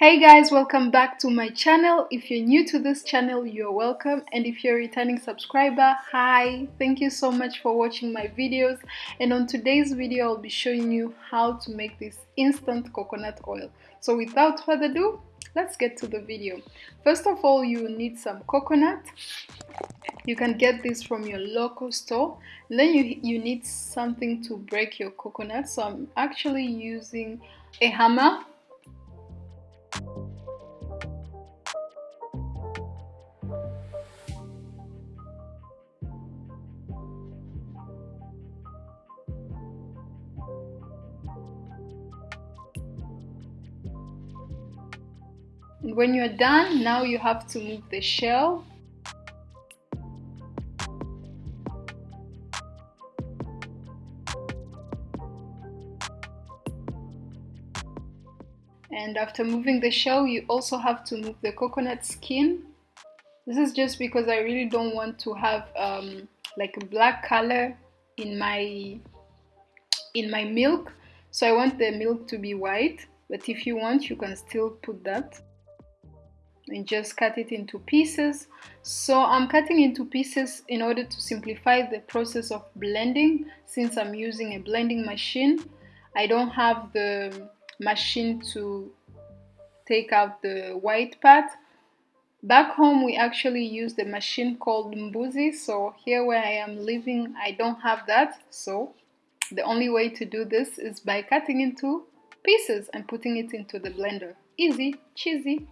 Hey guys, welcome back to my channel. If you're new to this channel, you're welcome. And if you're a returning subscriber, hi, thank you so much for watching my videos. And on today's video, I'll be showing you how to make this instant coconut oil. So without further ado, let's get to the video. First of all, you need some coconut. You can get this from your local store. Then you, you need something to break your coconut. So I'm actually using a hammer And when you're done, now you have to move the shell. And after moving the shell, you also have to move the coconut skin. This is just because I really don't want to have um, like a black color in my in my milk. So I want the milk to be white, but if you want, you can still put that and just cut it into pieces. So I'm cutting into pieces in order to simplify the process of blending since I'm using a blending machine. I don't have the machine to take out the white part. Back home we actually use the machine called Mbuzi so here where I am living I don't have that so the only way to do this is by cutting into pieces and putting it into the blender. Easy, cheesy.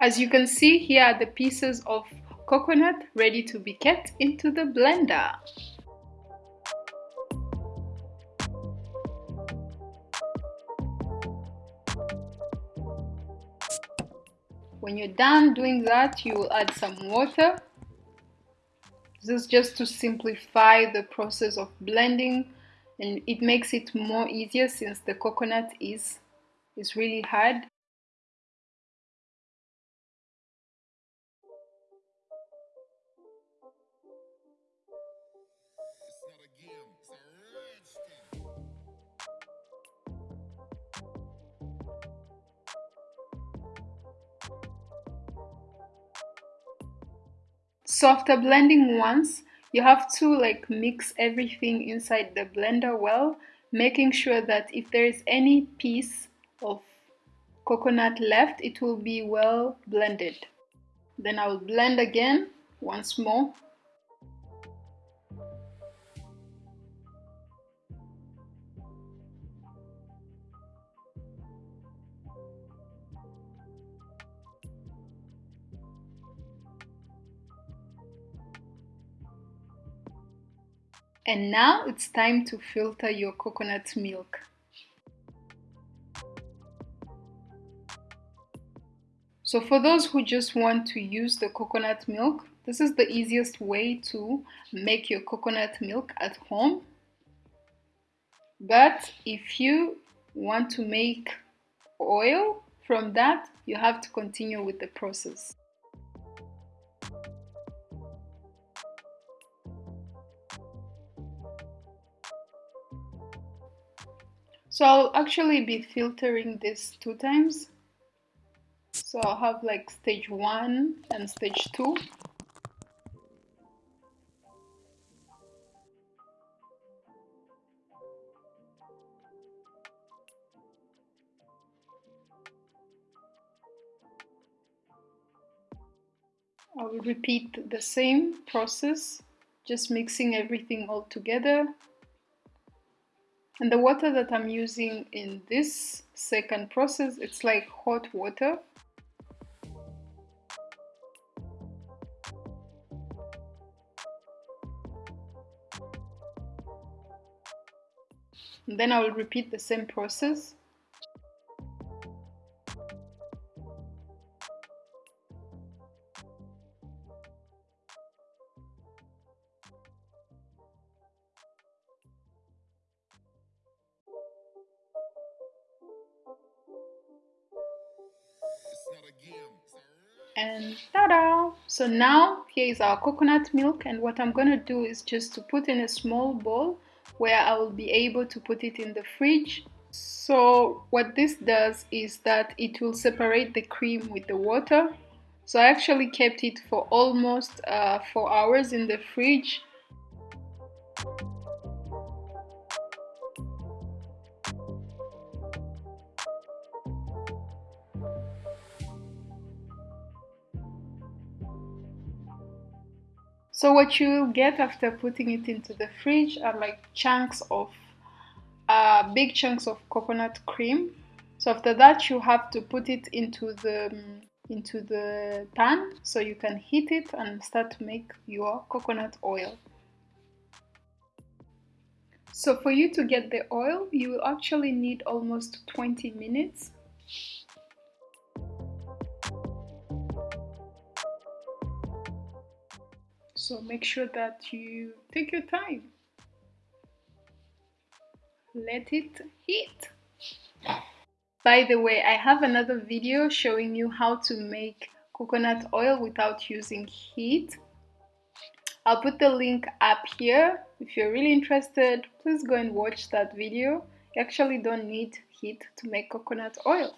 As you can see, here are the pieces of coconut ready to be kept into the blender. When you're done doing that, you will add some water. This is just to simplify the process of blending and it makes it more easier since the coconut is, is really hard. So after blending once, you have to like mix everything inside the blender well, making sure that if there is any piece of coconut left, it will be well blended. Then I will blend again once more And now it's time to filter your coconut milk. So for those who just want to use the coconut milk, this is the easiest way to make your coconut milk at home. But if you want to make oil from that, you have to continue with the process. So I'll actually be filtering this two times. So I'll have like stage one and stage two. I will repeat the same process, just mixing everything all together and the water that I'm using in this second process, it's like hot water. And then I will repeat the same process and ta-da! So now here is our coconut milk and what I'm gonna do is just to put in a small bowl where I will be able to put it in the fridge. So what this does is that it will separate the cream with the water. So I actually kept it for almost uh, 4 hours in the fridge So what you will get after putting it into the fridge are like chunks of, uh, big chunks of coconut cream. So after that you have to put it into the into the pan so you can heat it and start to make your coconut oil. So for you to get the oil, you will actually need almost 20 minutes so make sure that you take your time. Let it heat. By the way I have another video showing you how to make coconut oil without using heat. I'll put the link up here. If you're really interested please go and watch that video. You actually don't need heat to make coconut oil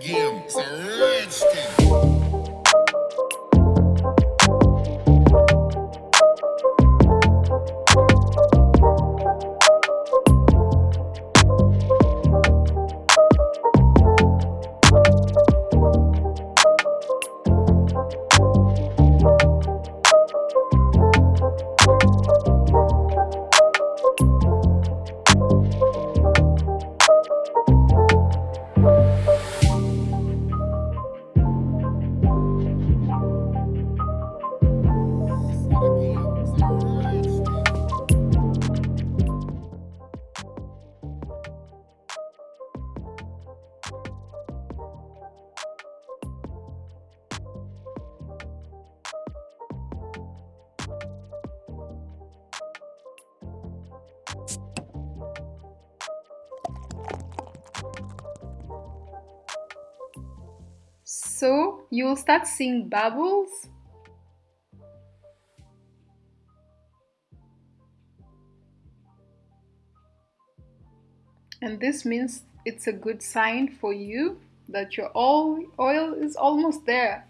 Game, it's a rich thing. So you'll start seeing bubbles. And this means it's a good sign for you that your oil is almost there.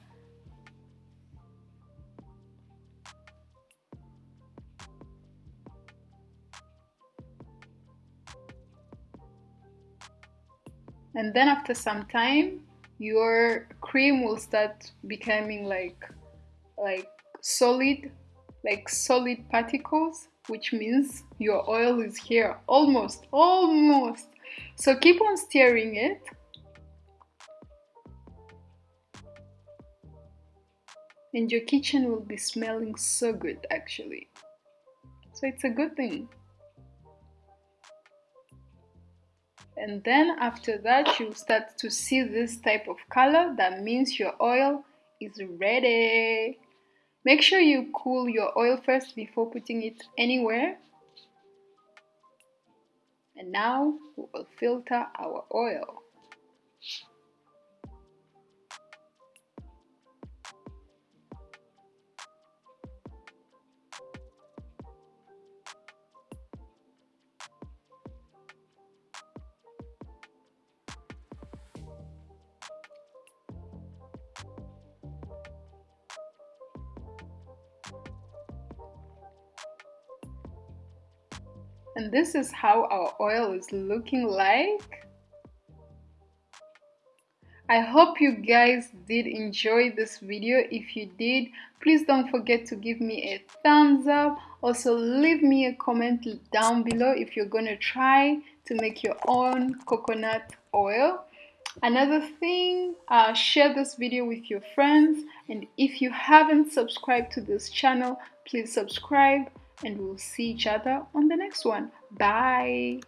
And then after some time, your cream will start becoming like like solid like solid particles which means your oil is here almost almost. So keep on stirring it. And your kitchen will be smelling so good actually. So it's a good thing and then after that you start to see this type of color that means your oil is ready. Make sure you cool your oil first before putting it anywhere. And now we will filter our oil and this is how our oil is looking like I hope you guys did enjoy this video. If you did, please don't forget to give me a thumbs up. Also, leave me a comment down below if you're gonna try to make your own coconut oil. Another thing, uh, share this video with your friends. And if you haven't subscribed to this channel, please subscribe and we'll see each other on the next one. Bye.